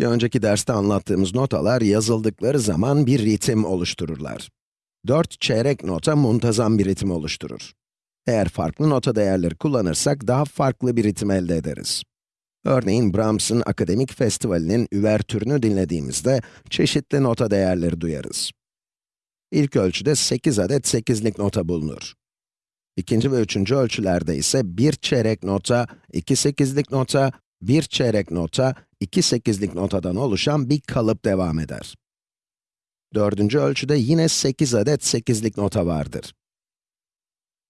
Bir önceki derste anlattığımız notalar yazıldıkları zaman bir ritim oluştururlar. 4 çeyrek nota muntazam bir ritim oluşturur. Eğer farklı nota değerleri kullanırsak daha farklı bir ritim elde ederiz. Örneğin Brahms'ın Akademik Festivali'nin üvertürünü dinlediğimizde çeşitli nota değerleri duyarız. İlk ölçüde 8 adet 8'lik nota bulunur. İkinci ve üçüncü ölçülerde ise bir çeyrek nota, iki sekizlik nota, bir çeyrek nota, iki sekizlik notadan oluşan bir kalıp devam eder. Dördüncü ölçüde yine 8 adet sekizlik nota vardır.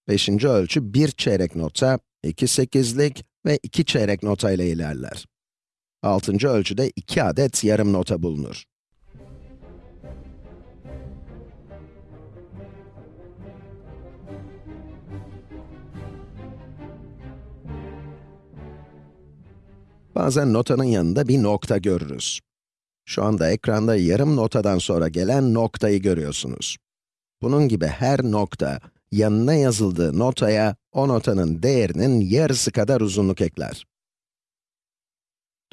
Beşinci ölçü bir çeyrek nota, iki sekizlik ve iki çeyrek nota ile ilerler. Altıncı ölçüde iki adet yarım nota bulunur. Bazen notanın yanında bir nokta görürüz. Şu anda ekranda yarım notadan sonra gelen noktayı görüyorsunuz. Bunun gibi her nokta, yanına yazıldığı notaya, o notanın değerinin yarısı kadar uzunluk ekler.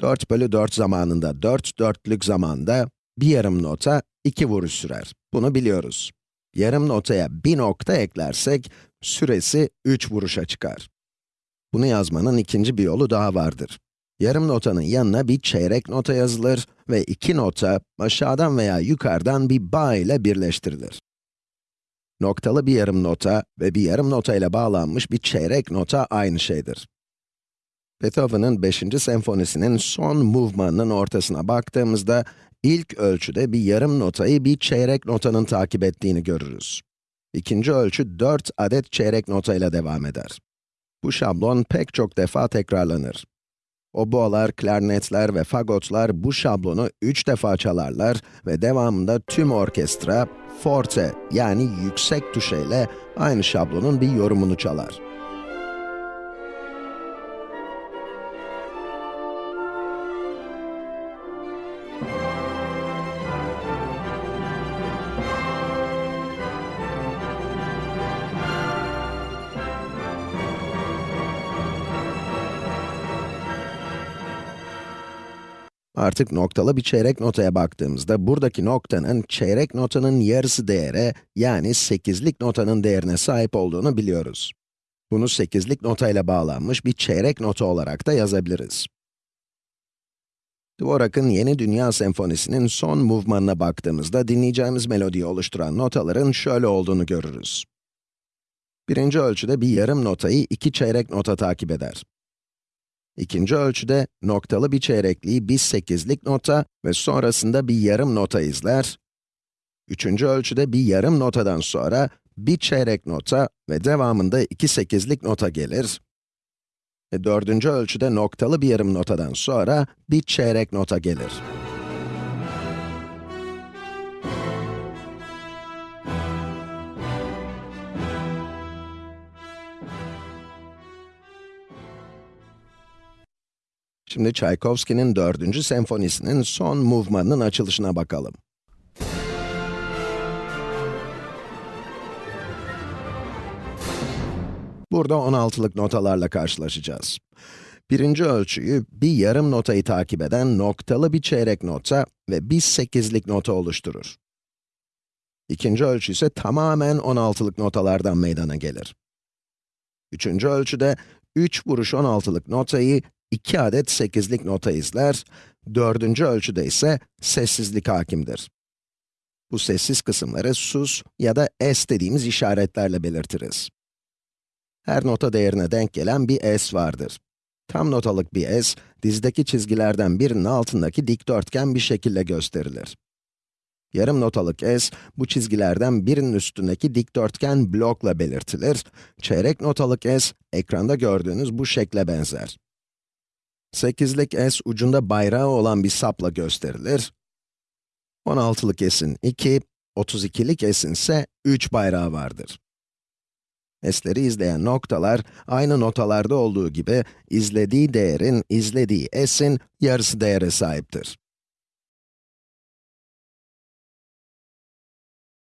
4 bölü 4 zamanında, 4 dörtlük zamanda, bir yarım nota 2 vuruş sürer. Bunu biliyoruz. Yarım notaya bir nokta eklersek, süresi 3 vuruşa çıkar. Bunu yazmanın ikinci bir yolu daha vardır. Yarım notanın yanına bir çeyrek nota yazılır ve iki nota aşağıdan veya yukarıdan bir bağ ile birleştirilir. Noktalı bir yarım nota ve bir yarım nota ile bağlanmış bir çeyrek nota aynı şeydir. Beethoven'ın 5. senfonisinin son movement'ının ortasına baktığımızda, ilk ölçüde bir yarım notayı bir çeyrek notanın takip ettiğini görürüz. İkinci ölçü 4 adet çeyrek nota ile devam eder. Bu şablon pek çok defa tekrarlanır. Oboalar, klarnetler ve fagotlar bu şablonu 3 defa çalarlar ve devamında tüm orkestra, forte yani yüksek tuşeyle aynı şablonun bir yorumunu çalar. Artık noktalı bir çeyrek notaya baktığımızda, buradaki noktanın çeyrek notanın yarısı değere, yani 8'lik notanın değerine sahip olduğunu biliyoruz. Bunu 8'lik notayla bağlanmış bir çeyrek nota olarak da yazabiliriz. Dvorak'ın Yeni Dünya Senfonisi'nin son movement'ına baktığımızda, dinleyeceğimiz melodiyi oluşturan notaların şöyle olduğunu görürüz. Birinci ölçüde bir yarım notayı iki çeyrek nota takip eder. İkinci ölçüde noktalı bir çeyrekliği bir sekizlik nota ve sonrasında bir yarım nota izler. Üçüncü ölçüde bir yarım notadan sonra bir çeyrek nota ve devamında iki sekizlik nota gelir. Ve dördüncü ölçüde noktalı bir yarım notadan sonra bir çeyrek nota gelir. Şimdi Tchaikovsky'nin 4. senfonisinin son movement'ının açılışına bakalım. Burada 16'lık notalarla karşılaşacağız. Birinci ölçüyü, bir yarım notayı takip eden noktalı bir çeyrek nota ve bir 8'lik nota oluşturur. İkinci ölçü ise tamamen 16'lık notalardan meydana gelir. Üçüncü ölçüde, 3 vuruş 16'lık notayı 2 adet 8'lik nota izler, dördüncü ölçüde ise sessizlik hakimdir. Bu sessiz kısımları sus ya da es dediğimiz işaretlerle belirtiriz. Her nota değerine denk gelen bir s vardır. Tam notalık bir s, dizdeki çizgilerden birinin altındaki dikdörtgen bir şekilde gösterilir. Yarım notalık s, bu çizgilerden birinin üstündeki dikdörtgen blokla belirtilir. Çeyrek notalık s, ekranda gördüğünüz bu şekle benzer. 8'lik s ucunda bayrağı olan bir sapla gösterilir. 16'lık s'in 2, 32'lik s'in ise 3 bayrağı vardır. s'leri izleyen noktalar, aynı notalarda olduğu gibi, izlediği değerin izlediği s'in yarısı değere sahiptir.